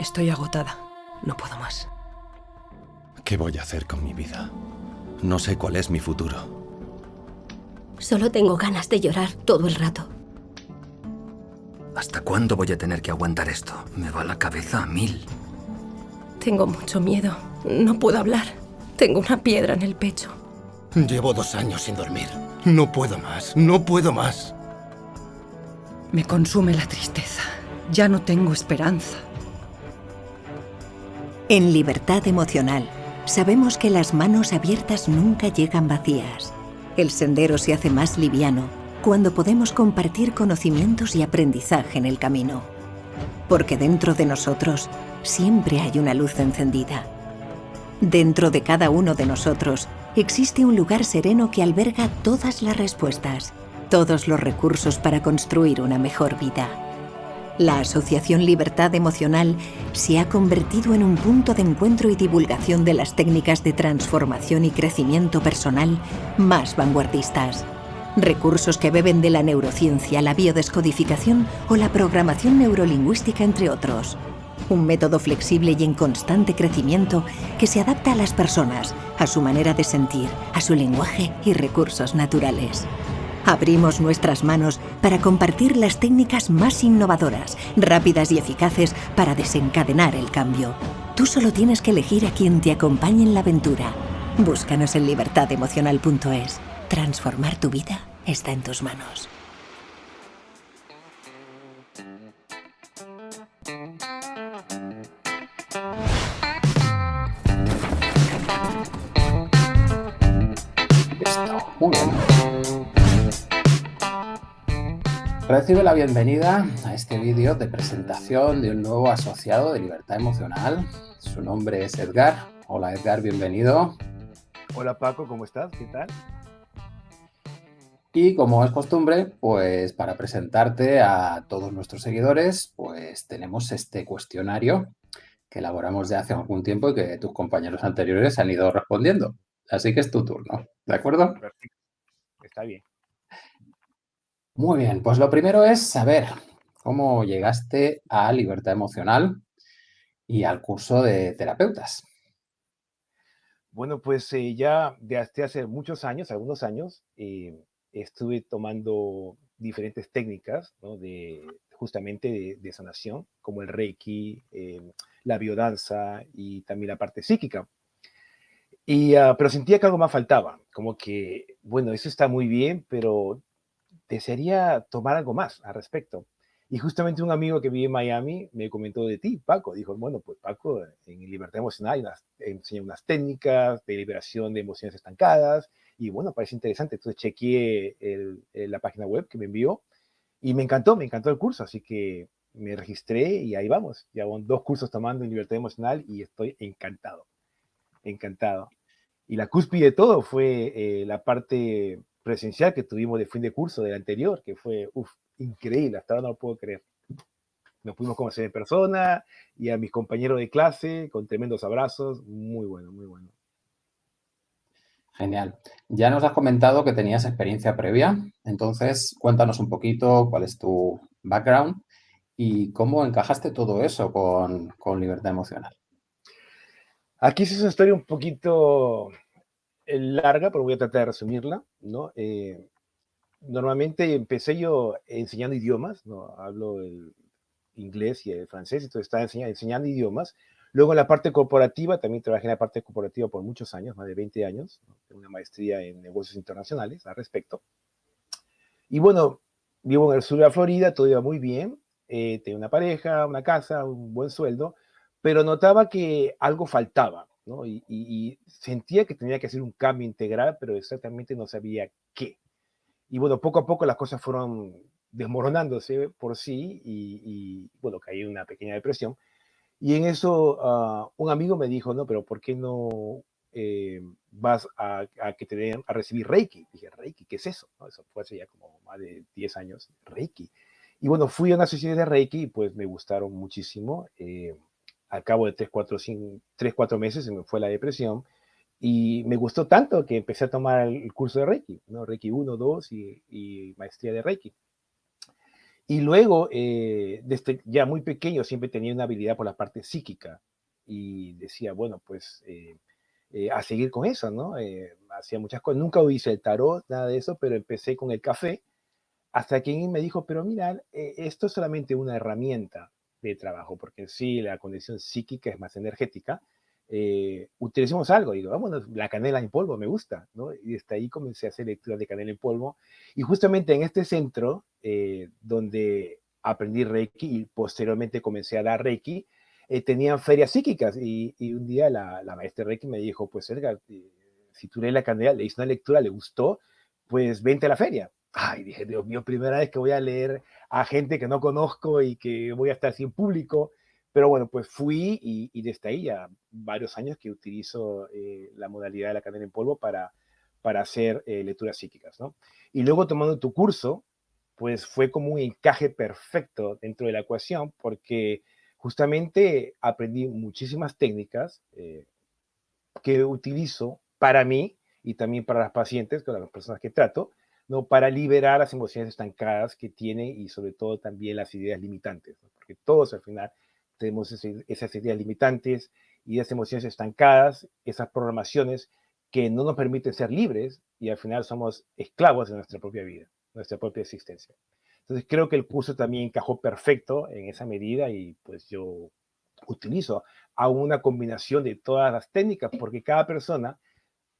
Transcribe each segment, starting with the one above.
Estoy agotada. No puedo más. ¿Qué voy a hacer con mi vida? No sé cuál es mi futuro. Solo tengo ganas de llorar todo el rato. ¿Hasta cuándo voy a tener que aguantar esto? Me va la cabeza a mil. Tengo mucho miedo. No puedo hablar. Tengo una piedra en el pecho. Llevo dos años sin dormir. No puedo más. No puedo más. Me consume la tristeza. Ya no tengo esperanza. En Libertad Emocional, sabemos que las manos abiertas nunca llegan vacías. El sendero se hace más liviano cuando podemos compartir conocimientos y aprendizaje en el camino. Porque dentro de nosotros siempre hay una luz encendida. Dentro de cada uno de nosotros existe un lugar sereno que alberga todas las respuestas, todos los recursos para construir una mejor vida. La Asociación Libertad Emocional se ha convertido en un punto de encuentro y divulgación de las técnicas de transformación y crecimiento personal más vanguardistas. Recursos que beben de la neurociencia, la biodescodificación o la programación neurolingüística, entre otros. Un método flexible y en constante crecimiento que se adapta a las personas, a su manera de sentir, a su lenguaje y recursos naturales. Abrimos nuestras manos para compartir las técnicas más innovadoras, rápidas y eficaces para desencadenar el cambio. Tú solo tienes que elegir a quien te acompañe en la aventura. Búscanos en libertademocional.es. Transformar tu vida está en tus manos. Recibe la bienvenida a este vídeo de presentación de un nuevo asociado de Libertad Emocional. Su nombre es Edgar. Hola Edgar, bienvenido. Hola Paco, ¿cómo estás? ¿Qué tal? Y como es costumbre, pues para presentarte a todos nuestros seguidores, pues tenemos este cuestionario que elaboramos ya hace algún tiempo y que tus compañeros anteriores han ido respondiendo. Así que es tu turno, ¿de acuerdo? Perfecto. Está bien. Muy bien, pues lo primero es saber cómo llegaste a Libertad Emocional y al curso de terapeutas. Bueno, pues eh, ya desde hace muchos años, algunos años, eh, estuve tomando diferentes técnicas ¿no? de, justamente de, sanación, como el Reiki, eh, la biodanza y también la parte psíquica. Y, ah, pero sentía que algo más faltaba, como que, bueno, eso está muy bien, pero desearía tomar algo más al respecto. Y justamente un amigo que vive en Miami me comentó de ti, Paco. Dijo, bueno, pues Paco, en Libertad Emocional enseña unas técnicas de liberación de emociones estancadas y bueno, parece interesante. Entonces chequeé la página web que me envió y me encantó, me encantó el curso, así que me registré y ahí vamos. Llevo dos cursos tomando en libertad emocional y estoy encantado, encantado. Y la cúspide de todo fue eh, la parte presencial que tuvimos de fin de curso del anterior, que fue uf, increíble, hasta ahora no lo puedo creer. Nos pudimos conocer en persona y a mis compañeros de clase con tremendos abrazos, muy bueno, muy bueno. Genial. Ya nos has comentado que tenías experiencia previa, entonces cuéntanos un poquito cuál es tu background y cómo encajaste todo eso con, libertad emocional. Aquí es una historia un poquito eh, larga, pero voy a tratar de resumirla. ¿No? Eh, normalmente empecé yo enseñando idiomas, ¿no? hablo el inglés y el francés, entonces estaba enseñando, enseñando idiomas, Luego en la parte corporativa, también trabajé en la parte corporativa por muchos años, más de 20 años, tengo una maestría en negocios internacionales al respecto. Y bueno, vivo en el sur de la Florida, todo iba muy bien, eh, tengo una pareja, una casa, un buen sueldo, pero notaba que algo faltaba, ¿no? Y, sentía que tenía que hacer un cambio integral, pero exactamente no sabía qué. Y bueno, poco a poco las cosas fueron desmoronándose por sí y, y bueno, caí en una pequeña depresión y en eso ah, un amigo me dijo, no, pero ¿por qué no eh, vas a, que te a recibir Reiki? Dije, Reiki, ¿qué es eso? Eso fue hace ya como más de 10 años, Reiki. Y bueno, fui a una sociedad de Reiki y pues me gustaron muchísimo. Eh, al cabo de 3, 4, 5, 3, 4 meses se me fue la depresión y me gustó tanto que empecé a tomar el curso de Reiki, ¿no? Reiki 1, 2 y, maestría de Reiki. Y luego, eh, desde ya muy pequeño, siempre tenía una habilidad por la parte psíquica. Y decía, bueno, pues eh, eh, a seguir con eso, ¿no? hacía muchas cosas. Nunca hice el tarot, nada de eso, pero empecé con el café. Hasta que alguien me dijo, pero mira, esto es solamente una herramienta de trabajo, porque en sí la condición psíquica es más energética. utilicemos algo, digo, vamos, la canela en polvo me gusta, ¿no? Y desde ahí comencé a hacer lecturas de canela en polvo. Y justamente en este centro eh, donde aprendí Reiki y posteriormente comencé a dar Reiki, eh, tenían ferias psíquicas y, un día la, la, maestra Reiki me dijo, pues Edgar, eh, si tú lees la candela, le hice una lectura, le gustó, pues vente a la feria. Ay, dije, Dios mío, primera vez que voy a leer a gente que no conozco y que voy a estar sin público. Pero bueno, pues fui y, desde ahí ya varios años que utilizo la modalidad de la cadena en polvo para, para hacer lecturas psíquicas, ¿no? Y luego tomando tu curso, pues fue como un encaje perfecto dentro de la ecuación porque justamente aprendí muchísimas técnicas eh, que utilizo para mí y también para las pacientes, para las personas que trato, ¿no? para liberar las emociones estancadas que tiene y sobre todo también las ideas limitantes, porque todos al final tenemos esas ideas limitantes y esas emociones estancadas, esas programaciones que no nos permiten ser libres y al final somos esclavos de nuestra propia vida nuestra propia existencia. Entonces creo que el curso también encajó perfecto en esa medida y pues yo utilizo a una combinación de todas las técnicas porque cada persona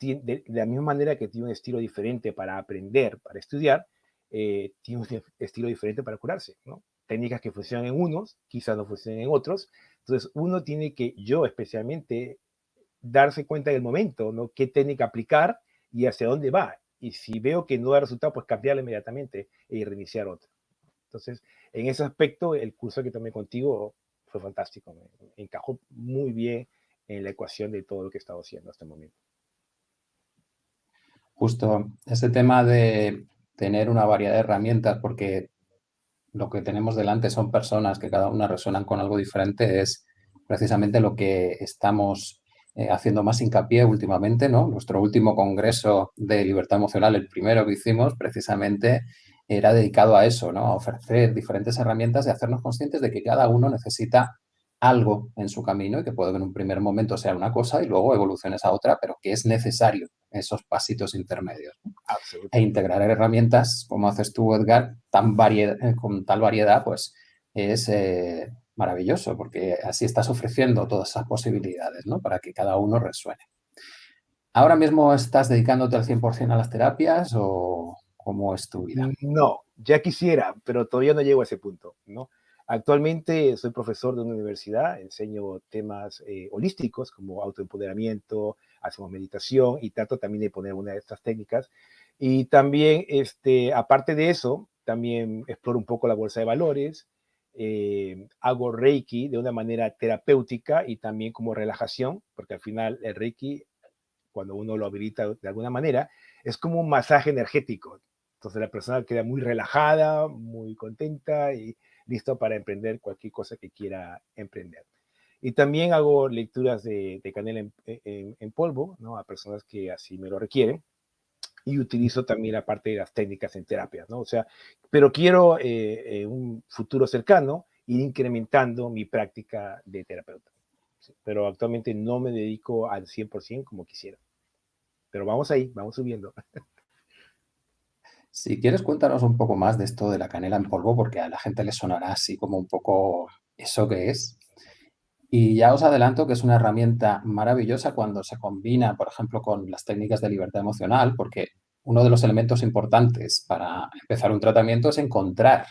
de, la misma manera que tiene un estilo diferente para aprender, para estudiar, eh, tiene un estilo diferente para curarse, ¿no? Técnicas que funcionan en unos, quizás no funcionen en otros. Entonces uno tiene que, yo especialmente, darse cuenta del momento, ¿no? ¿Qué técnica aplicar y hacia dónde va? y si veo que no da resultado, pues cambiarla inmediatamente y reiniciar otra. Entonces, en ese aspecto, el curso que tomé contigo fue fantástico, me encajó muy bien en la ecuación de todo lo que he estado haciendo hasta el momento. Justo ese tema de tener una variedad de herramientas, porque lo que tenemos delante son personas que cada una resuenan con algo diferente, es precisamente lo que estamos eh, haciendo más hincapié últimamente, ¿no? Nuestro último congreso de libertad emocional, el primero que hicimos, precisamente era dedicado a eso, ¿no? A ofrecer diferentes herramientas y hacernos conscientes de que cada uno necesita algo en su camino y que puede en un primer momento sea una cosa y luego evoluciones a otra, pero que es necesario esos pasitos intermedios. E integrar herramientas, como haces tú, Edgar, tan con tal variedad, pues es eh, maravilloso, porque así estás ofreciendo todas esas posibilidades, ¿no? Para que cada uno resuene. ¿Ahora mismo estás dedicándote al 100% a las terapias o cómo es tu vida? No, ya quisiera, pero todavía no llego a ese punto, ¿no? Actualmente soy profesor de una universidad, enseño temas eh, holísticos como autoempoderamiento, hacemos meditación y trato también de poner una de estas técnicas. Y también, este, aparte de eso, también exploro un poco la bolsa de valores, eh, hago Reiki de una manera terapéutica y también como relajación, porque al final el Reiki, cuando uno lo habilita de alguna manera, es como un masaje energético. Entonces la persona queda muy relajada, muy contenta y listo para emprender cualquier cosa que quiera emprender. Y también hago lecturas de, canela en, polvo, ¿no? A personas que así me lo requieren y utilizo también la parte de las técnicas en terapia, ¿no? O sea, pero quiero eh, en un futuro cercano ir incrementando mi práctica de terapeuta. Pero actualmente no me dedico al 100% como quisiera. Pero vamos ahí, vamos subiendo. Si quieres, cuéntanos un poco más de esto de la canela en polvo, porque a la gente le sonará así como un poco eso que es. Y ya os adelanto que es una herramienta maravillosa cuando se combina, por ejemplo, con las técnicas de libertad emocional, porque uno de los elementos importantes para empezar un tratamiento es encontrar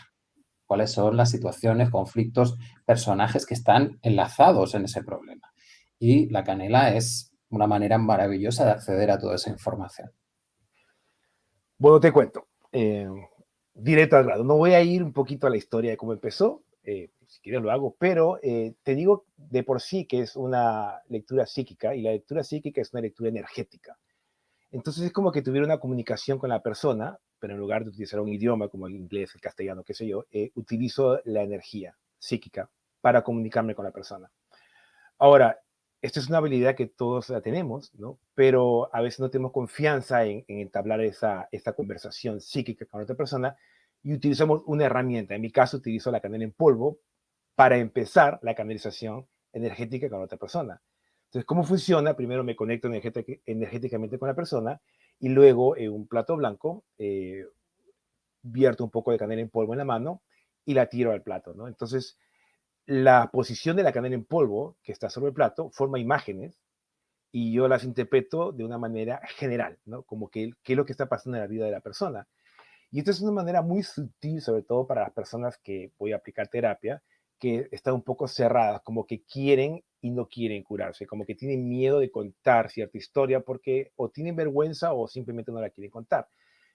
cuáles son las situaciones, conflictos, personajes que están enlazados en ese problema. Y la canela es una manera maravillosa de acceder a toda esa información. Bueno, te cuento. Eh, directo al grado. No voy a ir un poquito a la historia de cómo empezó. Eh, si quieres lo hago, pero eh, te digo de por sí que es una lectura psíquica y la lectura psíquica es una lectura energética. Entonces es como que tuviera una comunicación con la persona, pero en lugar de utilizar un idioma como el inglés, el castellano, qué sé yo, eh, utilizo la energía psíquica para comunicarme con la persona. Ahora, esta es una habilidad que todos la tenemos, ¿no? Pero a veces no tenemos confianza en, entablar esa, conversación psíquica con otra persona y utilizamos una herramienta. En mi caso, utilizo la canela en polvo para empezar la canalización energética con otra persona. Entonces, ¿cómo funciona? Primero me conecto energéticamente con la persona y luego en un plato blanco eh, vierto un poco de canela en polvo en la mano y la tiro al plato, ¿no? Entonces, la posición de la canela en polvo que está sobre el plato forma imágenes y yo las interpreto de una manera general, ¿no? Como que qué es lo que está pasando en la vida de la persona. Y esto es una manera muy sutil, sobre todo para las personas que voy a aplicar terapia, que están un poco cerradas, como que quieren y no quieren curarse, como que tienen miedo de contar cierta historia porque o tienen vergüenza o simplemente no la quieren contar.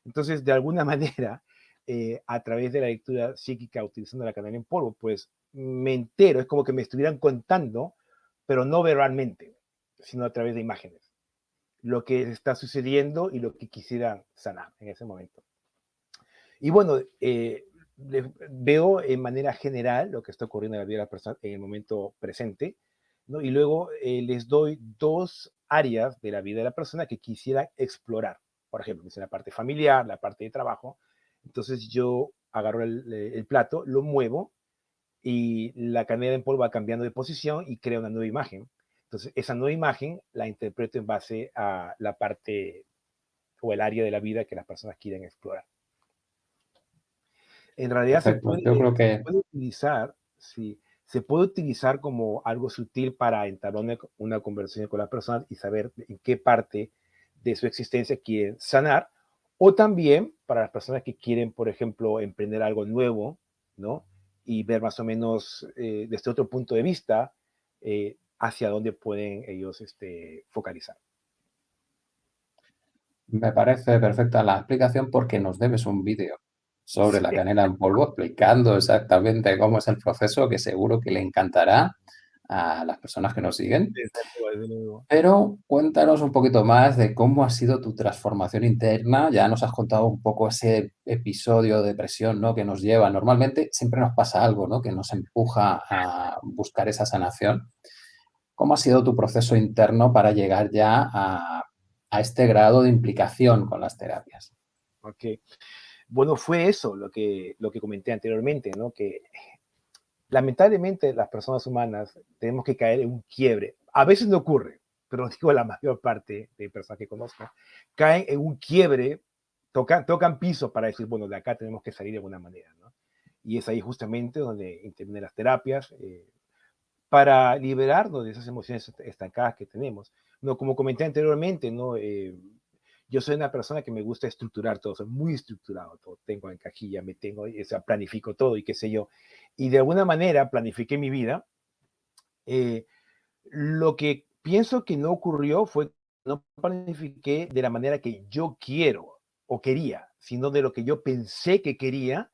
Entonces, de alguna manera, eh, a través de la lectura psíquica utilizando la canela en polvo, pues me entero, es como que me estuvieran contando, pero no verbalmente, sino a través de imágenes, lo que está sucediendo y lo que quisiera sanar en ese momento. Y bueno, eh, veo en manera general lo que está ocurriendo en la vida de la persona en el momento presente, ¿no? y luego eh, les doy dos áreas de la vida de la persona que quisiera explorar. Por ejemplo, la parte familiar, la parte de trabajo, entonces yo agarro el, plato, lo muevo y la canela en polvo va cambiando de posición y crea una nueva imagen. Entonces esa nueva imagen la interpreto en base a la parte o el área de la vida que las personas quieren explorar. En realidad se puede, utilizar, sí, se puede utilizar como algo sutil para entablar una, conversación con la persona y saber en qué parte de su existencia quieren sanar o también para las personas que quieren, por ejemplo, emprender algo nuevo, ¿no? Y ver más o menos eh, desde otro punto de vista eh, hacia dónde pueden ellos este, focalizar. Me parece perfecta la explicación porque nos debes un vídeo sobre la canela en polvo explicando exactamente cómo es el proceso que seguro que le encantará a las personas que nos siguen. Pero cuéntanos un poquito más de cómo ha sido tu transformación interna. Ya nos has contado un poco ese episodio de depresión ¿no? que nos lleva. Normalmente siempre nos pasa algo ¿no? que nos empuja a buscar esa sanación. ¿Cómo ha sido tu proceso interno para llegar ya a, a este grado de implicación con las terapias? Ok. Bueno, fue eso lo que, lo que comenté anteriormente, ¿no? Que lamentablemente las personas humanas tenemos que caer en un quiebre. A veces no ocurre, pero digo la mayor parte de personas que conozco, caen en un quiebre, tocan, tocan piso para decir, bueno, de acá tenemos que salir de alguna manera, ¿no? Y es ahí justamente donde intervienen las terapias eh, para liberarnos de esas emociones estancadas que tenemos. No, como comenté anteriormente, ¿no? Eh, yo soy una persona que me gusta estructurar todo, soy muy estructurado, todo tengo en cajilla, me tengo, o sea, planifico todo y qué sé yo. Y de alguna manera planifiqué mi vida. Eh, lo que pienso que no ocurrió fue no planifiqué de la manera que yo quiero o quería, sino de lo que yo pensé que quería,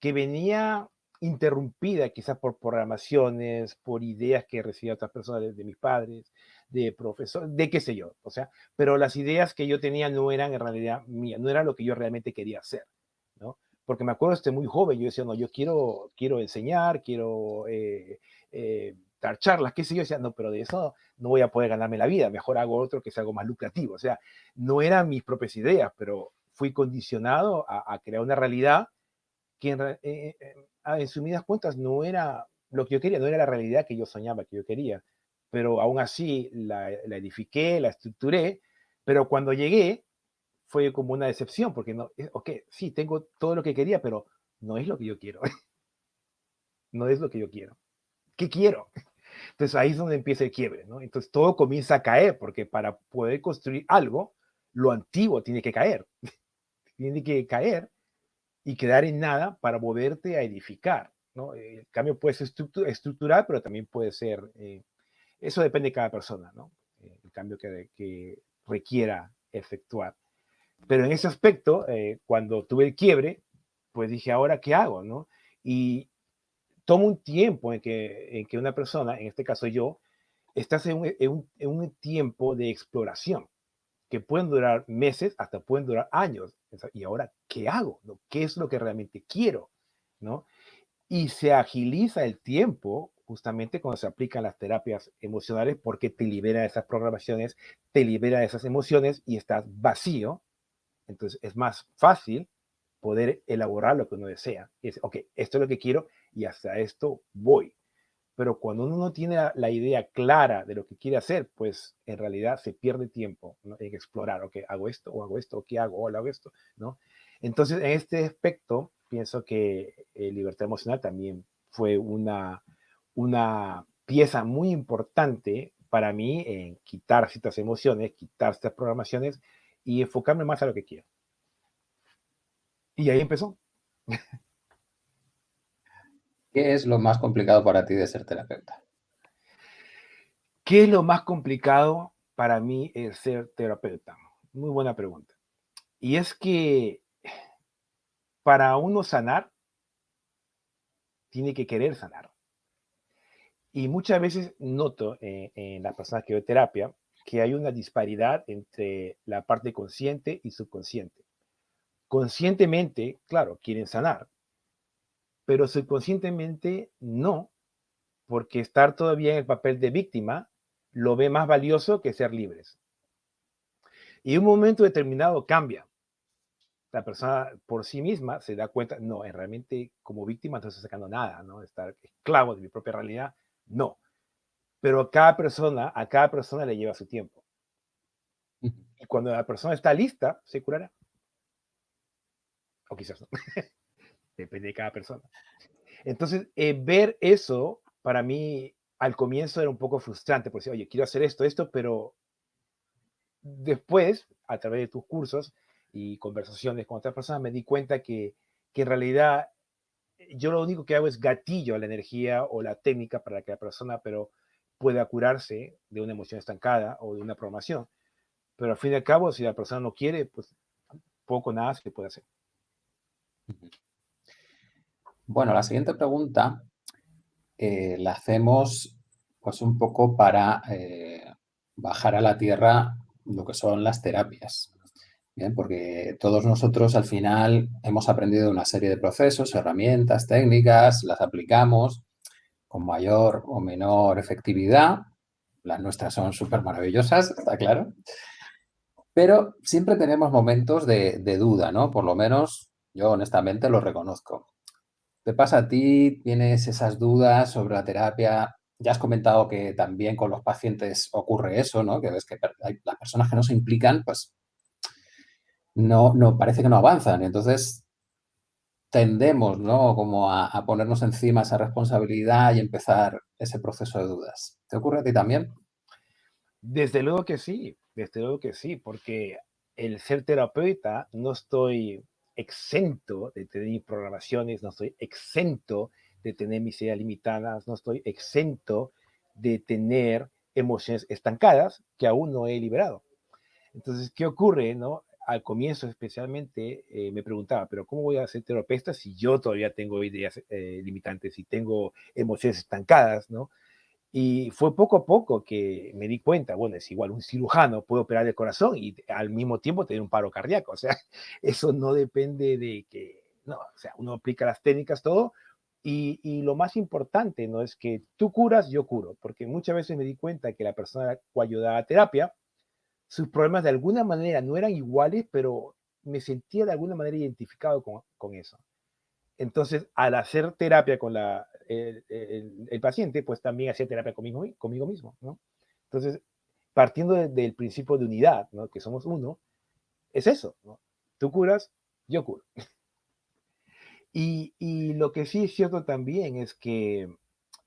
que venía interrumpida quizás por programaciones, por ideas que recibía otras personas de mis padres, de profesor, de qué sé yo, o sea, pero las ideas que yo tenía no eran en realidad mías, no era lo que yo realmente quería hacer, ¿no? Porque me acuerdo, este muy joven, yo decía, no, yo quiero, quiero enseñar, quiero eh, eh, dar charlas, qué sé yo, decía, no, pero de eso no voy a poder ganarme la vida, mejor hago otro que sea algo más lucrativo, o sea, no eran mis propias ideas, pero fui condicionado a, crear una realidad que en, eh, en sumidas cuentas no era lo que yo quería, no era la realidad que yo soñaba, que yo quería pero aún así la, edifiqué, la estructuré, pero cuando llegué fue como una decepción, porque no, eh, ok, sí, tengo todo lo que quería, pero no es lo que yo quiero. no es lo que yo quiero. ¿Qué quiero? Entonces ahí es donde empieza el quiebre, ¿no? Entonces todo comienza a caer, porque para poder construir algo, lo antiguo tiene que caer. tiene que caer y quedar en nada para volverte a edificar, ¿no? El cambio puede ser estructural, pero también puede ser eh, eso depende de cada persona, ¿no? Eh, el cambio que, requiera efectuar. Pero en ese aspecto, eh, cuando tuve el quiebre, pues dije, ¿ahora qué hago, no? Y tomo un tiempo en que, en que una persona, en este caso yo, estás en un, en un, tiempo de exploración, que pueden durar meses, hasta pueden durar años. ¿Y ahora qué hago? ¿no? ¿Qué es lo que realmente quiero? ¿no? Y se agiliza el tiempo justamente cuando se aplican las terapias emocionales porque te libera esas programaciones, te libera esas emociones y estás vacío. Entonces es más fácil poder elaborar lo que uno desea. Y es, ok, esto es lo que quiero y hasta esto voy. Pero cuando uno no tiene la, idea clara de lo que quiere hacer, pues en realidad se pierde tiempo en explorar, ok, hago esto o hago esto, o qué hago, o hago esto, ¿no? Entonces, en este aspecto, pienso que eh, libertad emocional también fue una, una pieza muy importante para mí en quitar ciertas emociones, quitar estas programaciones y enfocarme más a lo que quiero. Y ahí empezó. ¿Qué es lo más complicado para ti de ser terapeuta? ¿Qué es lo más complicado para mí de ser terapeuta? Muy buena pregunta. Y es que para uno sanar, tiene que querer sanar. Y muchas veces noto en, en las personas que veo terapia que hay una disparidad entre la parte consciente y subconsciente. Conscientemente, claro, quieren sanar, pero subconscientemente no, porque estar todavía en el papel de víctima lo ve más valioso que ser libres. Y un momento determinado cambia. La persona por sí misma se da cuenta, no, realmente como víctima no estoy sacando nada, ¿no? Estar esclavo de mi propia realidad, no. Pero cada persona, a cada persona le lleva su tiempo. Y cuando la persona está lista, se curará. O quizás no. Depende de cada persona. Entonces, eh, ver eso, para mí, al comienzo era un poco frustrante, porque, oye, quiero hacer esto, esto, pero después, a través de tus cursos y conversaciones con otras personas, me di cuenta que, que en realidad yo lo único que hago es gatillo a la energía o la técnica para que la persona pero pueda curarse de una emoción estancada o de una programación. Pero al fin y al cabo, si la persona no quiere, pues poco nada se puede hacer. Bueno, la siguiente pregunta eh, la hacemos pues un poco para eh, bajar a la tierra lo que son las terapias. Bien, porque todos nosotros al final hemos aprendido una serie de procesos, herramientas, técnicas, las aplicamos con mayor o menor efectividad. Las nuestras son súper maravillosas, está claro. Pero siempre tenemos momentos de, de duda, ¿no? Por lo menos yo honestamente lo reconozco. ¿Te pasa a ti? ¿Tienes esas dudas sobre la terapia? Ya has comentado que también con los pacientes ocurre eso, ¿no? Que ves que las personas que no se implican, pues no, no parece que no avanzan. Entonces tendemos, ¿no? Como a, a ponernos encima esa responsabilidad y empezar ese proceso de dudas. ¿Te ocurre a ti también? Desde luego que sí, desde luego que sí, porque el ser terapeuta no estoy exento de tener programaciones, no estoy exento de tener mis ideas limitadas, no estoy exento de tener emociones estancadas que aún no he liberado. Entonces, ¿qué ocurre? No? Al comienzo especialmente eh, me preguntaba, pero ¿cómo voy a ser terapeuta si yo todavía tengo ideas eh, limitantes, si tengo emociones estancadas, ¿no? Y fue poco a poco que me di cuenta, bueno, es igual un cirujano puede operar el corazón y al mismo tiempo tener un paro cardíaco, o sea, eso no depende de que, no, o sea, uno aplica las técnicas, todo, y, y, lo más importante, ¿no? Es que tú curas, yo curo, porque muchas veces me di cuenta que la persona cual yo daba terapia, sus problemas de alguna manera no eran iguales, pero me sentía de alguna manera identificado con, con eso. Entonces, al hacer terapia con la, el, paciente, pues también hacía terapia conmigo, conmigo mismo. Entonces, partiendo del principio de unidad, ¿no? Que somos uno, es eso. Tú curas, yo curo. Y, y, lo que sí es cierto también es que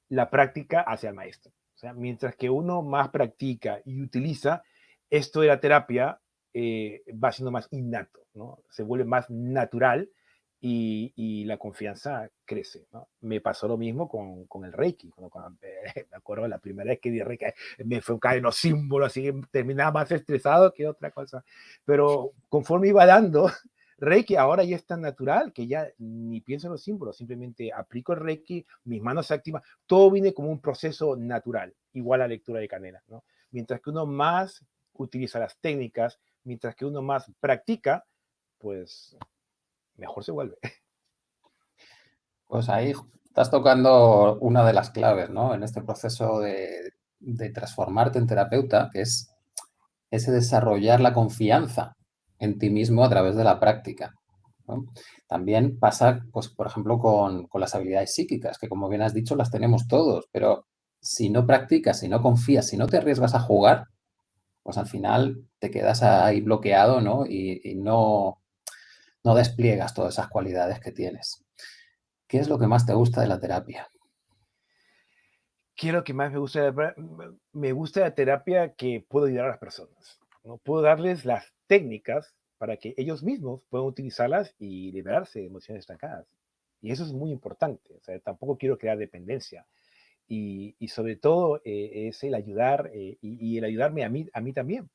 la práctica hace al maestro. O sea, mientras que uno más practica y utiliza, esto de la terapia eh, va siendo más innato, ¿no? Se vuelve más natural y, la confianza crece. ¿no? Me pasó lo mismo con, con el Reiki. Cuando, me acuerdo la primera vez que di Reiki, me fue en los símbolos, así que terminaba más estresado que otra cosa. Pero conforme iba dando Reiki, ahora ya es tan natural que ya ni pienso en los símbolos, simplemente aplico el Reiki, mis manos se activan, todo viene como un proceso natural, igual a lectura de canela. ¿no? Mientras que uno más utiliza las técnicas, mientras que uno más practica, pues mejor se vuelve. Pues ahí estás tocando una de las claves, ¿no? En este proceso de, transformarte en terapeuta, que es ese desarrollar la confianza en ti mismo a través de la práctica. También pasa, pues, por ejemplo, con, con, las habilidades psíquicas, que como bien has dicho, las tenemos todos, pero si no practicas, si no confías, si no te arriesgas a jugar, pues al final te quedas ahí bloqueado ¿no? Y, no, no despliegas todas esas cualidades que tienes. ¿Qué es lo que más te gusta de la terapia? ¿Qué es lo que más me gusta? Me gusta la terapia que puedo ayudar a las personas. ¿no? Puedo darles las técnicas para que ellos mismos puedan utilizarlas y liberarse de emociones estancadas. Y eso es muy importante. O sea, tampoco quiero crear dependencia. Y, y sobre todo eh, es el ayudar eh, y, y, el ayudarme a mí, a mí también.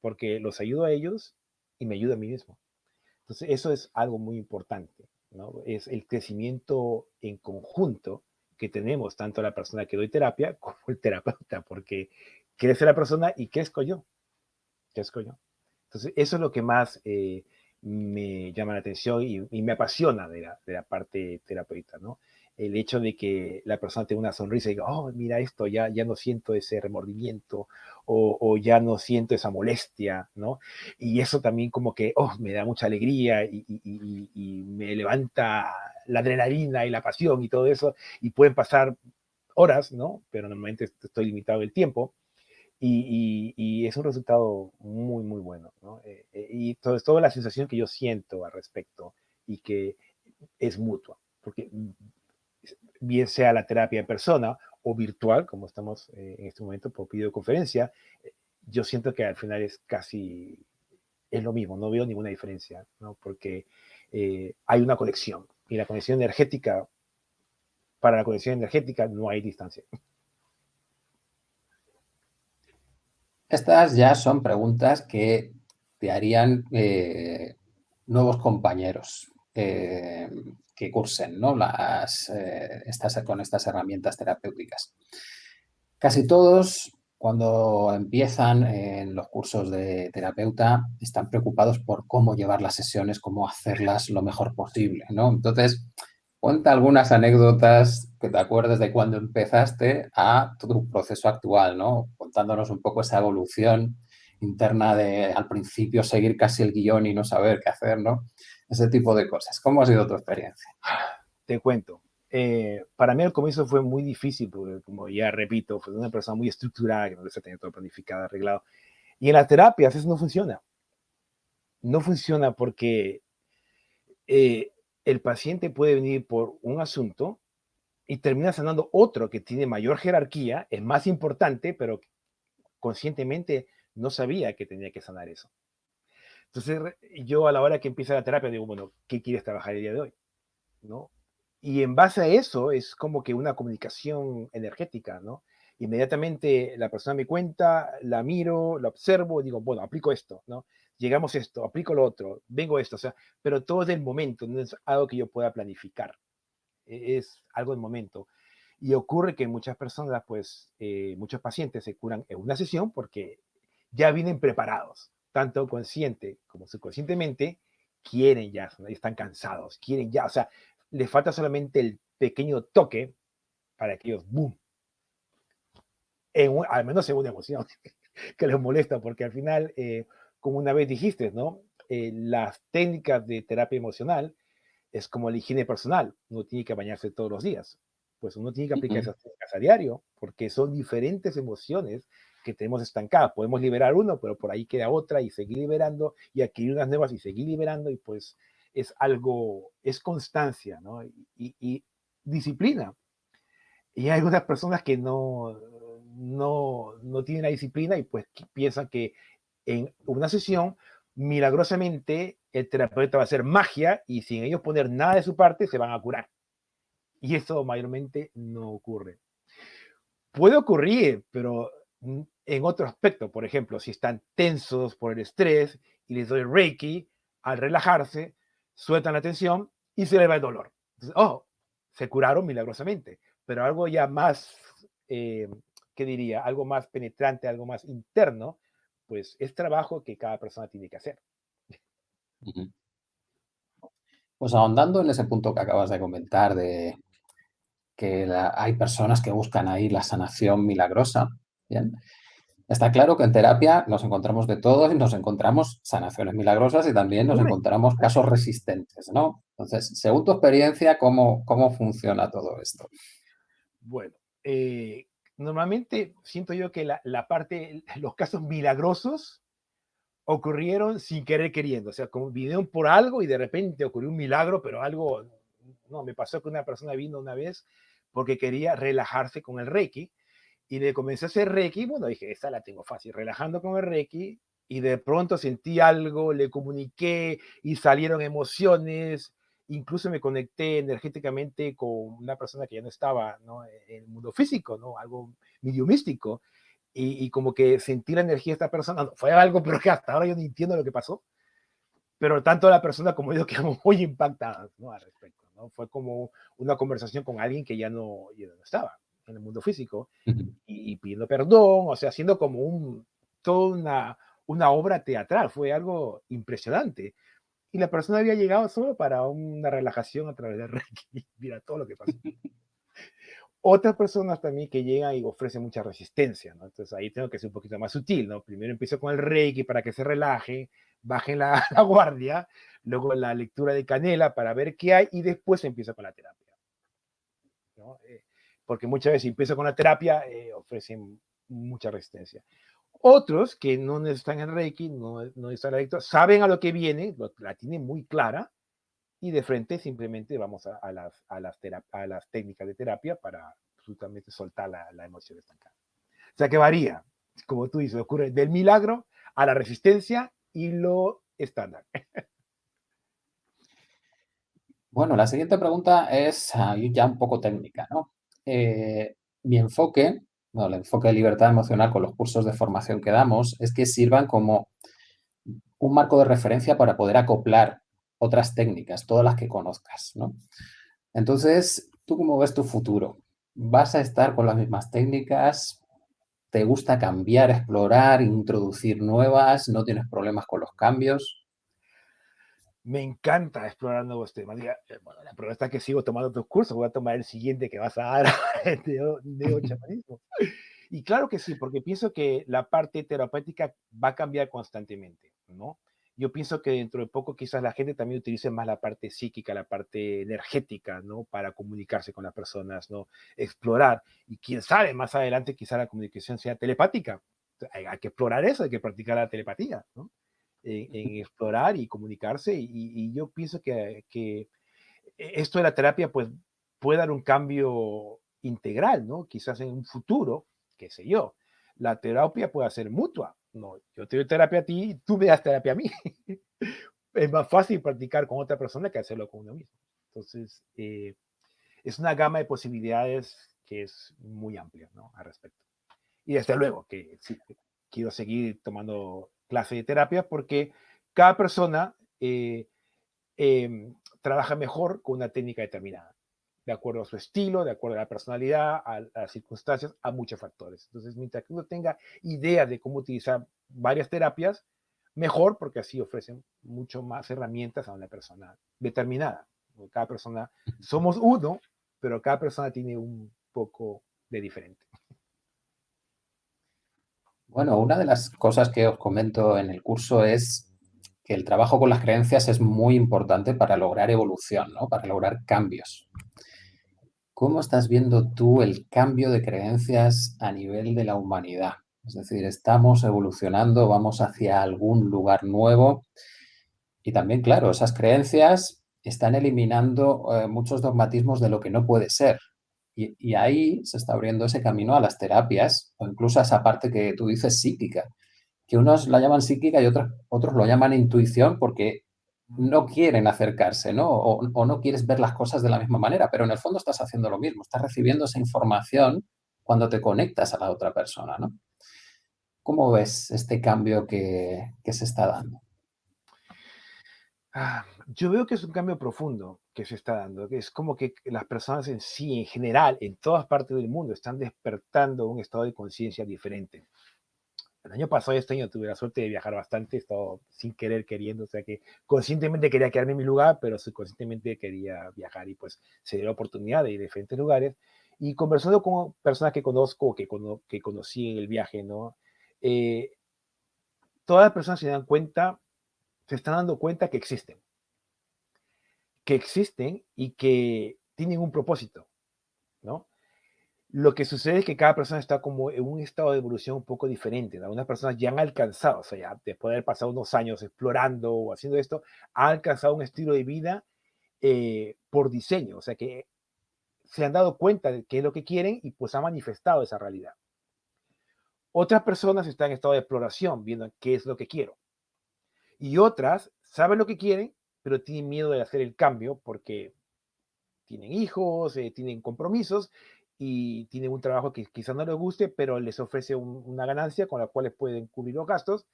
Porque los ayudo a ellos y me ayuda a mí mismo. Entonces, eso es algo muy importante. ¿no? Es el crecimiento en conjunto que tenemos, tanto la persona que doy terapia como el terapeuta, porque crece la persona y crezco yo. Crezco yo. Entonces, eso es lo que más eh, me llama la atención y, y me apasiona de la, de la, parte terapeuta, ¿no? El hecho de que la persona tenga una sonrisa y diga, oh, mira esto, ya, ya no siento ese remordimiento o, ya no siento esa molestia, ¿no? Y eso también como que, oh, me da mucha alegría y, me levanta la adrenalina y la pasión y todo eso, y pueden pasar horas, ¿no? Pero normalmente estoy limitado el tiempo, y, es un resultado muy, muy bueno. ¿no? Eh, eh, y todo, toda la sensación que yo siento al respecto y que es mutua, porque bien sea la terapia en persona o virtual, como estamos eh, en este momento por videoconferencia, yo siento que al final es casi, es lo mismo, no veo ninguna diferencia, ¿no? porque eh, hay una conexión y la conexión energética, para la conexión energética no hay distancia. Estas ya son preguntas que te harían eh, nuevos compañeros eh, que cursen ¿no? Las, eh, con estas herramientas terapéuticas. Casi todos, cuando empiezan en los cursos de terapeuta, están preocupados por cómo llevar las sesiones, cómo hacerlas lo mejor posible. ¿no? Entonces, Cuenta algunas anécdotas que te acuerdes de cuando empezaste a tu proceso actual, ¿no? Contándonos un poco esa evolución interna de al principio seguir casi el guion y no saber qué hacer, ¿no? Ese tipo de cosas. ¿Cómo ha sido tu experiencia? Te cuento. Eh, para mí al comienzo fue muy difícil, porque como ya repito, fue una persona muy estructurada, que no se tenía todo planificado, arreglado. Y en las terapias eso no funciona. No funciona porque eh, el paciente puede venir por un asunto y termina sanando otro que tiene mayor jerarquía, es más importante, pero conscientemente no sabía que tenía que sanar eso. Entonces, yo a la hora que empieza la terapia digo, bueno, ¿qué quieres trabajar el día de hoy? ¿No? Y en base a eso es como que una comunicación energética, ¿no? Inmediatamente la persona me cuenta, la miro, la observo, digo, bueno, aplico esto, ¿no? llegamos a esto, aplico lo otro, vengo a esto, o sea, pero todo es del momento, no es algo que yo pueda planificar, e-, es algo del momento. Y ocurre que muchas personas, pues, eh, muchos pacientes se curan en una sesión porque ya vienen preparados, tanto consciente como subconscientemente, quieren ya, están cansados, quieren ya, o sea, les falta solamente el pequeño toque para que ellos, ¡boom! En, al menos en una emoción que les molesta, porque al final eh, como una vez dijiste, ¿no? Eh, las técnicas de terapia emocional es como la higiene personal. Uno tiene que bañarse todos los días. Pues uno tiene que aplicar uh -huh. esas técnicas a diario porque son diferentes emociones que tenemos estancadas. Podemos liberar uno, pero por ahí queda otra y seguir liberando y adquirir unas nuevas y seguir liberando y pues es algo, es constancia, ¿no? Y, y disciplina. Y hay algunas personas que no, no, no tienen la disciplina y pues piensan que en una sesión, milagrosamente el terapeuta va a hacer magia y sin ellos poner nada de su parte se van a curar. Y eso mayormente no ocurre. Puede ocurrir, pero en otro aspecto, por ejemplo, si están tensos por el estrés y les doy Reiki, al relajarse, sueltan la tensión y se les va el dolor. Entonces, se curaron milagrosamente, pero algo ya más, eh, ¿qué diría? Algo más penetrante, algo más interno, pues es trabajo que cada persona tiene que hacer. Pues ahondando en ese punto que acabas de comentar de que la, hay personas que buscan ahí la sanación milagrosa, ¿bien? Está claro que en terapia nos encontramos de todo y nos encontramos sanaciones milagrosas y también nos encontramos casos resistentes, ¿no? Entonces, según tu experiencia, ¿cómo, cómo funciona todo esto? Bueno, eh, normalmente siento yo que la, la, parte, los casos milagrosos ocurrieron sin querer queriendo, o sea, como vinieron por algo y de repente ocurrió un milagro, pero algo, no, me pasó que una persona vino una vez porque quería relajarse con el Reiki y le comencé a hacer Reiki, bueno, dije, esta la tengo fácil, relajando con el Reiki y de pronto sentí algo, le comuniqué y salieron emociones, incluso me conecté energéticamente con una persona que ya no estaba ¿no? en el mundo físico, ¿no? algo medio místico, y, como que sentí la energía de esta persona, fue algo, pero que hasta ahora yo no entiendo lo que pasó, pero tanto la persona como yo quedamos muy impactadas ¿no? al respecto, ¿no? fue como una conversación con alguien que ya no, ya no estaba en el mundo físico, y, pidiendo perdón, o sea, haciendo como un, toda una, una obra teatral, fue algo impresionante. Y la persona había llegado solo para una relajación a través de Reiki. Mira todo lo que pasó. Otras personas también que llegan y ofrecen mucha resistencia, ¿no? Entonces ahí tengo que ser un poquito más sutil, ¿no? Primero empiezo con el Reiki para que se relaje, bajen la, la guardia, luego la lectura de canela para ver qué hay y después empiezo con la terapia. ¿no? Eh, porque muchas veces empiezo con la terapia, eh, ofrecen mucha resistencia. Otros que no están en Reiki, no, no están adictos, saben a lo que viene, la tienen muy clara, y de frente simplemente vamos a, las, a, las, a las técnicas de terapia para absolutamente soltar la, la emoción estancada. O sea que varía, como tú dices, ocurre del milagro a la resistencia y lo estándar. Bueno, la siguiente pregunta es ya un poco técnica, ¿no? Eh, mi enfoque, el enfoque de libertad emocional con los cursos de formación que damos es que sirvan como un marco de referencia para poder acoplar otras técnicas, todas las que conozcas, ¿no? Entonces, ¿tú cómo ves tu futuro? ¿Vas a estar con las mismas técnicas? ¿Te gusta cambiar, explorar, introducir nuevas? ¿No tienes problemas con los cambios? Me encanta explorar nuevos temas. Eh, bueno, la prueba está que sigo tomando tus cursos, voy a tomar el siguiente que vas a dar de, de chamanismo. Y claro que sí, porque pienso que la parte terapéutica va a cambiar constantemente, ¿no? Yo pienso que dentro de poco quizás la gente también utilice más la parte psíquica, la parte energética, ¿no? Para comunicarse con las personas, ¿no? Explorar. Y quién sabe, más adelante quizás la comunicación sea telepática. Hay, hay que explorar eso, hay que practicar la telepatía, ¿no? En, explorar y comunicarse. Y, yo pienso que, que, esto de la terapia pues, puede dar un cambio integral, ¿no? Quizás en un futuro, qué sé yo, la terapia puede ser mutua. No, yo te doy terapia a ti y tú me das terapia a mí. es más fácil practicar con otra persona que hacerlo con uno mismo. Entonces, eh, es una gama de posibilidades que es muy amplia, ¿no? Al respecto. Y desde luego que sí, quiero seguir tomando clase de terapia porque cada persona eh, em, trabaja mejor con una técnica determinada, de acuerdo a su estilo, de acuerdo a la personalidad, a, las circunstancias, a muchos factores. Entonces, mientras que uno tenga idea de cómo utilizar varias terapias, mejor porque así ofrecen mucho más herramientas a una persona determinada. Cada persona, somos uno, pero cada persona tiene un poco de diferente. Bueno, una de las cosas que os comento en el curso es que el trabajo con las creencias es muy importante para lograr evolución, ¿no? para lograr cambios. ¿Cómo estás viendo tú el cambio de creencias a nivel de la humanidad? Es decir, estamos evolucionando, vamos hacia algún lugar nuevo y también, claro, esas creencias están eliminando eh, muchos dogmatismos de lo que no puede ser. Y, ahí se está abriendo ese camino a las terapias o incluso a esa parte que tú dices psíquica, que unos la llaman psíquica y otros, otros lo llaman intuición porque no quieren acercarse, ¿no? O, no quieres ver las cosas de la misma manera, pero en el fondo estás haciendo lo mismo, estás recibiendo esa información cuando te conectas a la otra persona, ¿no? ¿Cómo ves este cambio que, que se está dando? Ah, yo veo que es un cambio profundo que se está dando, que es como que las personas en sí, en general, en todas partes del mundo, están despertando un estado de conciencia diferente. El año pasado, este año, tuve la suerte de viajar bastante, he estado sin querer queriendo, o sea que conscientemente quería quedarme en mi lugar, pero subconscientemente quería viajar y pues se dio la oportunidad de ir a diferentes lugares y conversando con personas que conozco, que, que conocí en el viaje, ¿no? eh, todas las personas se dan cuenta, se están dando cuenta que existen. Que existen y que tienen un propósito, ¿no? Lo que sucede es que cada persona está como en un estado de evolución un poco diferente. Algunas personas ya han alcanzado, o sea, ya después de haber pasado unos años explorando o haciendo esto, han alcanzado un estilo de vida eh, por diseño, o sea, que se han dado cuenta de qué es lo que quieren y pues han manifestado esa realidad. Otras personas están en estado de exploración, viendo qué es lo que quiero. Y otras saben lo que quieren, pero tienen miedo de hacer el cambio porque tienen hijos, eh, tienen compromisos y tienen un trabajo que quizás no les guste, pero les ofrece una ganancia con la cual pueden cubrir los gastos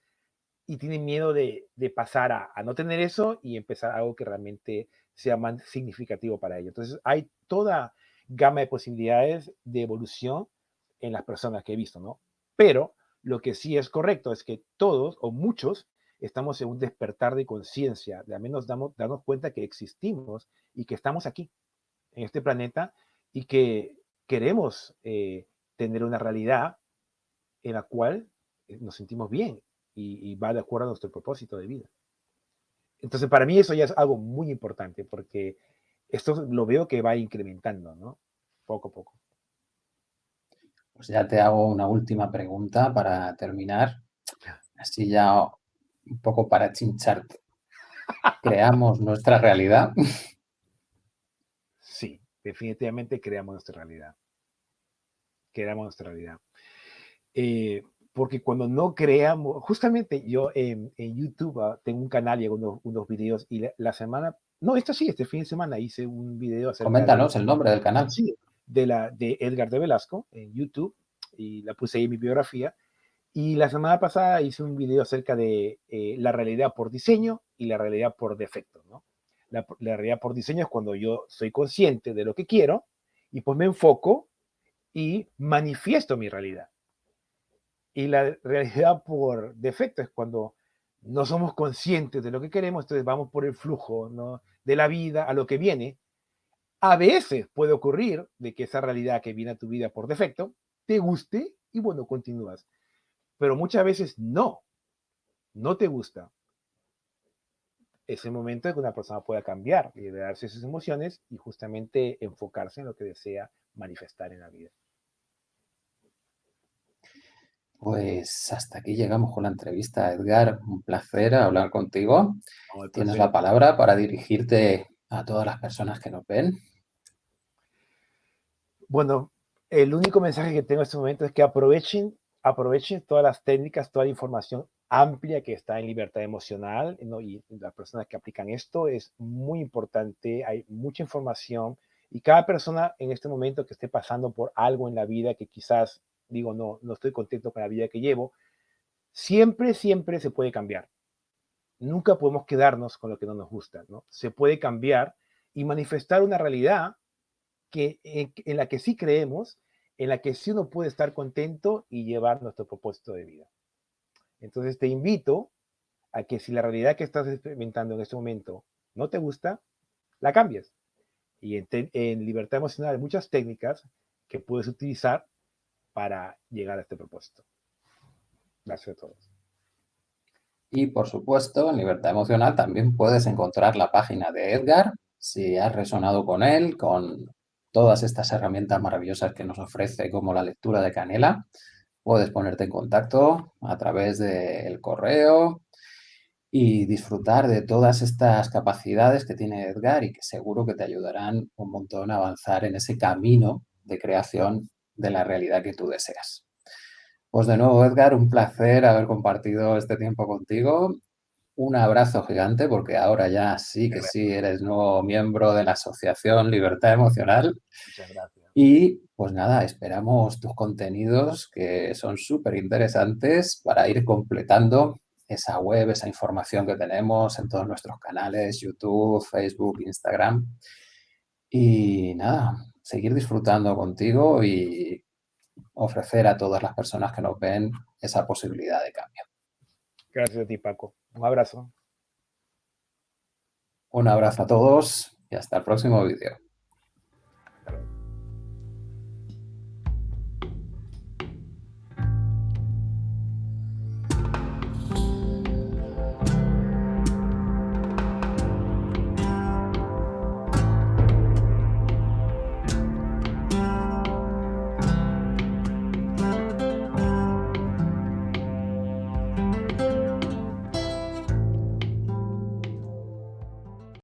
y tienen miedo de, pasar a, a, no tener eso y empezar algo que realmente sea más significativo para ellos. Entonces hay toda gama de posibilidades de evolución en las personas que he visto, ¿no? Pero lo que sí es correcto es que todos o muchos estamos en un despertar de conciencia, de al menos damos, darnos cuenta que existimos y que estamos aquí, en este planeta, y que queremos eh, tener una realidad en la cual eh, nos sentimos bien y, y, va de acuerdo a nuestro propósito de vida. Entonces, para mí eso ya es algo muy importante, porque esto lo veo que va incrementando, ¿no? Poco a poco. Pues ya te hago una última pregunta para terminar. Así ya un poco para chincharte. ¿Creamos nuestra realidad? Sí, definitivamente creamos nuestra realidad. Creamos nuestra realidad. Eh, porque cuando no creamos, justamente yo en, YouTube ah, tengo un canal y hago unos, unos videos y la, semana, no, esto sí, este fin de semana hice un video. Coméntanos el nombre del canal. Sí, de, la, de Edgar de Velasco en YouTube y la puse ahí en mi biografía. Y la semana pasada hice un video acerca de eh, la realidad por diseño y la realidad por defecto. ¿no? La, realidad por diseño es cuando yo soy consciente de lo que quiero y pues me enfoco y manifiesto mi realidad. Y la realidad por defecto es cuando no somos conscientes de lo que queremos, entonces vamos por el flujo de la vida a lo que viene a veces puede ocurrir de que esa realidad que viene a tu vida por defecto te guste y bueno, continúas. Pero muchas veces no, no te gusta. Es el momento en que una persona pueda cambiar, liberarse sus emociones y justamente enfocarse en lo que desea manifestar en la vida. Pues hasta aquí llegamos con la entrevista, Edgar. Un placer hablar contigo. Tienes la palabra para dirigirte a todas las personas que nos ven. Bueno, el único mensaje que tengo en este momento es que aprovechen, aprovechen todas las técnicas, toda la información amplia que está en libertad emocional y las personas que aplican esto es muy importante, hay mucha información y cada persona en este momento que esté pasando por algo en la vida que quizás digo, no, no estoy contento con la vida que llevo, siempre, siempre se puede cambiar. Nunca podemos quedarnos con lo que no nos gusta, ¿no? Se puede cambiar y manifestar una realidad que, en, la que sí creemos, en la que sí uno puede estar contento y llevar nuestro propósito de vida. Entonces te invito a que si la realidad que estás experimentando en este momento no te gusta, la cambies. Y en, en libertad emocional hay muchas técnicas que puedes utilizar para llegar a este propósito. Gracias a todos. Y por supuesto, en Libertad Emocional también puedes encontrar la página de Edgar, si has resonado con él, con todas estas herramientas maravillosas que nos ofrece como la lectura de Canela. Puedes ponerte en contacto a través del correo y disfrutar de todas estas capacidades que tiene Edgar y que seguro que te ayudarán un montón a avanzar en ese camino de creación de la realidad que tú deseas. Pues de nuevo, Edgar, un placer haber compartido este tiempo contigo un abrazo gigante porque ahora ya sí que sí eres nuevo miembro de la Asociación Libertad Emocional. Muchas gracias. Y pues nada, esperamos tus contenidos que son súper interesantes para ir completando esa web, esa información que tenemos en todos nuestros canales, YouTube, Facebook, Instagram. Y nada, seguir disfrutando contigo y ofrecer a todas las personas que nos ven esa posibilidad de cambio. Gracias a ti, Paco. Un abrazo. Un abrazo a todos y hasta el próximo vídeo.